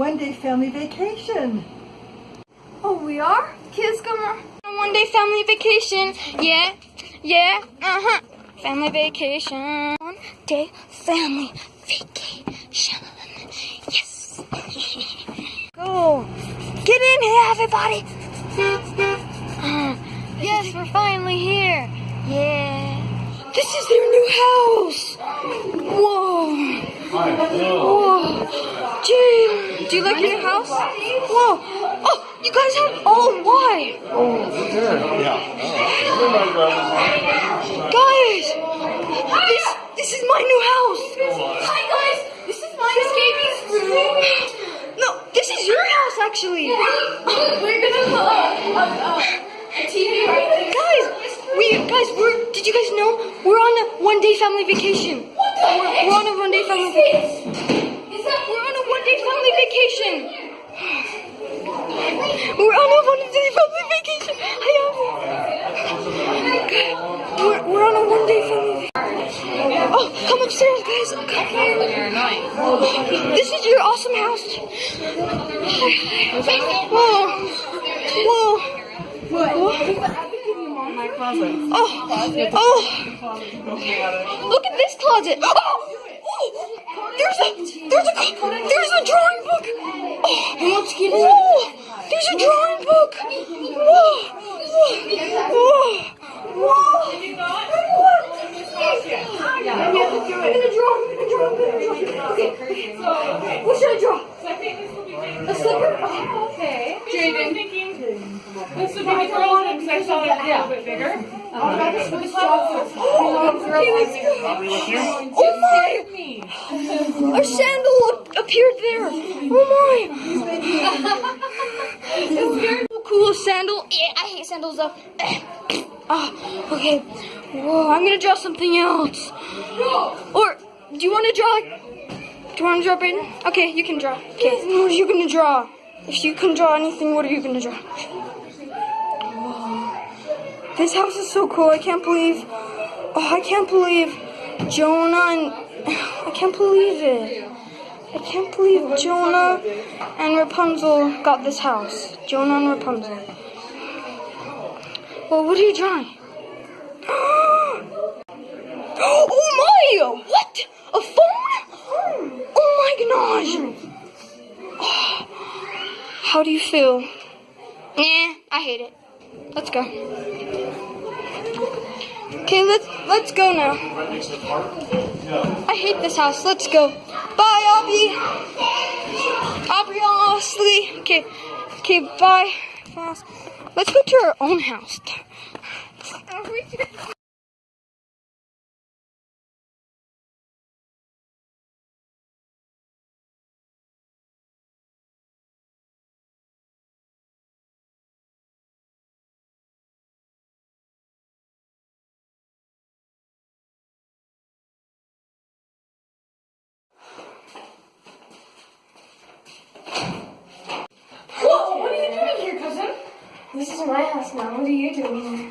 one-day family vacation. Oh, we are? Kids going on a one day family vacation. Yeah, yeah, uh huh. Family vacation. One day family vacation. Yes. Go. Get in here, everybody. Uh, yes, we're finally here. Yeah. This is their new house. Whoa. Whoa. Gee, do you like your new house? Whoa. Oh, you guys have. Oh, why? Guys, this this is my new house. Hi guys, this is my Gaby's room. No, this is your house actually. We're gonna put a, TV right there. Guys, we guys, we're. Did you guys know we're on a one day family vacation? What the We're, heck? we're on a one day family vacation. Is that We're on a one day family vacation. We're on a one day family vacation. Hiya. We're, we're on a one day family vacation. Oh, come upstairs, guys. This is your awesome house. Whoa. Whoa. Closet. Oh. Oh. Look at this closet. Oh. Oh, there's a there's a there's a drawing book. Oh, whoa, there's a drawing book. Whoa, whoa, whoa, whoa. Gonna draw. I'm gonna draw. I'm gonna draw. Okay. What should I draw? A slipper. Oh, okay. Jaden this would be the girl one because I saw it a little bit bigger. Okay, let's go. Oh my! Me. A sandal appeared there. Oh my! cool sandal. Yeah, I hate sandals though. Ah, okay. Whoa, I'm gonna draw something else. Or do you want to draw? Do you want to draw, Brayden? Okay, you can draw. Okay, what are you gonna draw? If you can draw anything, what are you gonna draw? This house is so cool. I can't believe. Oh, I can't believe Jonah and I can't believe it. I can't believe Jonah and Rapunzel got this house. Jonah and Rapunzel. Well, what are you drawing? oh my! What? A phone? Oh my gosh! How do you feel? Nah, I hate it. Let's go. Okay, let's let's go now. I hate this house. Let's go. Bye, Aubrey. Aubrey, honestly. Okay, okay, bye. Let's go to our own house. है हंसना मुझे ये ज़रूर है।